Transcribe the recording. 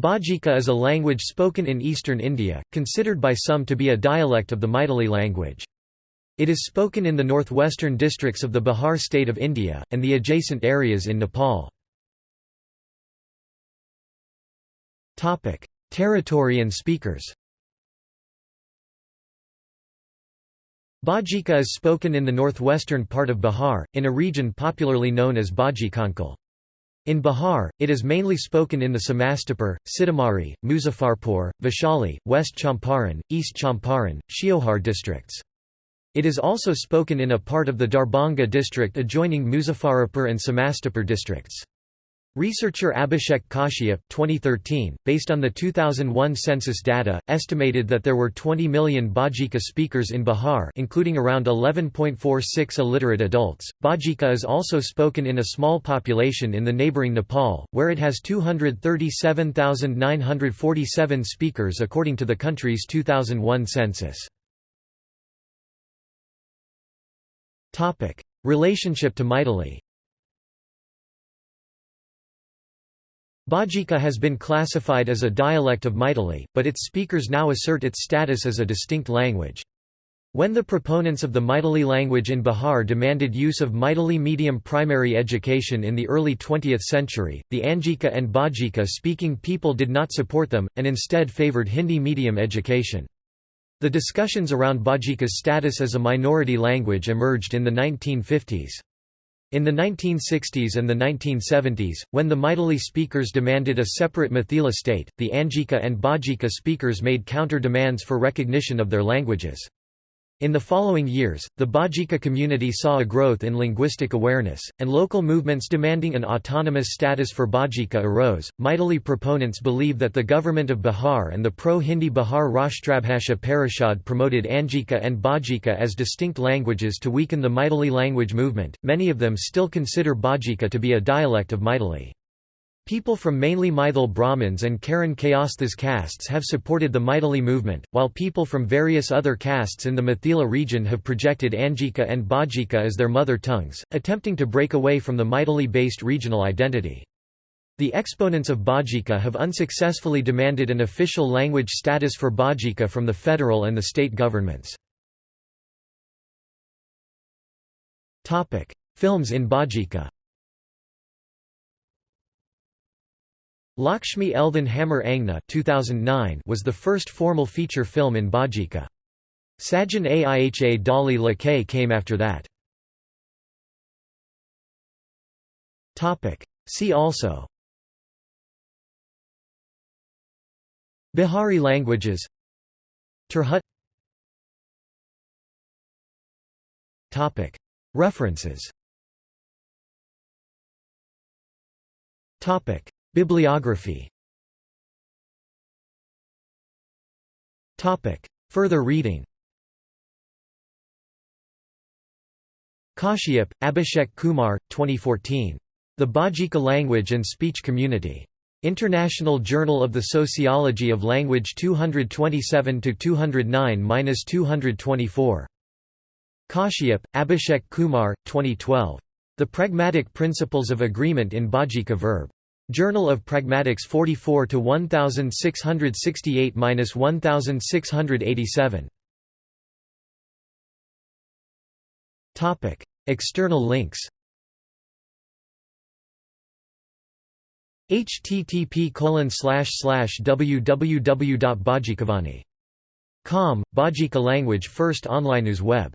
Bajika is a language spoken in eastern India, considered by some to be a dialect of the Maithili language. It is spoken in the northwestern districts of the Bihar state of India, and the adjacent areas in Nepal. Territory and speakers Bajika is spoken in the northwestern part of Bihar, in a region popularly known as Bajikanchal. In Bihar, it is mainly spoken in the Samastipur, Sitamarhi, Muzaffarpur, Vaishali, West Champaran, East Champaran, Sheohar districts. It is also spoken in a part of the Darbhanga district adjoining Muzaffarpur and Samastipur districts. Researcher Abhishek Kashyap 2013, based on the 2001 census data, estimated that there were 20 million Bajika speakers in Bihar including around 11.46 illiterate adults. Bajika is also spoken in a small population in the neighbouring Nepal, where it has 237,947 speakers according to the country's 2001 census. Relationship to Maithili Bajika has been classified as a dialect of Maithili, but its speakers now assert its status as a distinct language. When the proponents of the Maithili language in Bihar demanded use of Maithili medium primary education in the early 20th century, the Angika and Bajika speaking people did not support them, and instead favoured Hindi medium education. The discussions around Bajika's status as a minority language emerged in the 1950s. In the 1960s and the 1970s, when the Maithili speakers demanded a separate Mithila state, the Angika and Bajika speakers made counter-demands for recognition of their languages. In the following years, the Bajika community saw a growth in linguistic awareness, and local movements demanding an autonomous status for Bajika arose. Maithili proponents believe that the government of Bihar and the pro Hindi Bihar Rashtrabhasha Parishad promoted Angika and Bajika as distinct languages to weaken the Maithili language movement. Many of them still consider Bajika to be a dialect of Maithili. People from mainly Maithil Brahmins and Karan Kayasthas castes have supported the Maithili movement, while people from various other castes in the Mithila region have projected Angika and Bajika as their mother tongues, attempting to break away from the Maithili-based regional identity. The exponents of Bajika have unsuccessfully demanded an official language status for Bajika from the federal and the state governments. Films in Bajika Lakshmi Eldhan Hammer Angna 2009 was the first formal feature film in Bajika. Sajan Aiha Dali Lakay came after that. See also. Bihari languages. Tirhut References Bibliography Topic. Further reading Kashyap, Abhishek Kumar, 2014. The Bajika Language and Speech Community. International Journal of the Sociology of Language 227–209–224. Kashyap, Abhishek Kumar, 2012. The Pragmatic Principles of Agreement in Bajika Verb. Journal of Pragmatics 44 to 1668-1687. Topic: External links. http www.bajikavani.com, Bajika language first online news web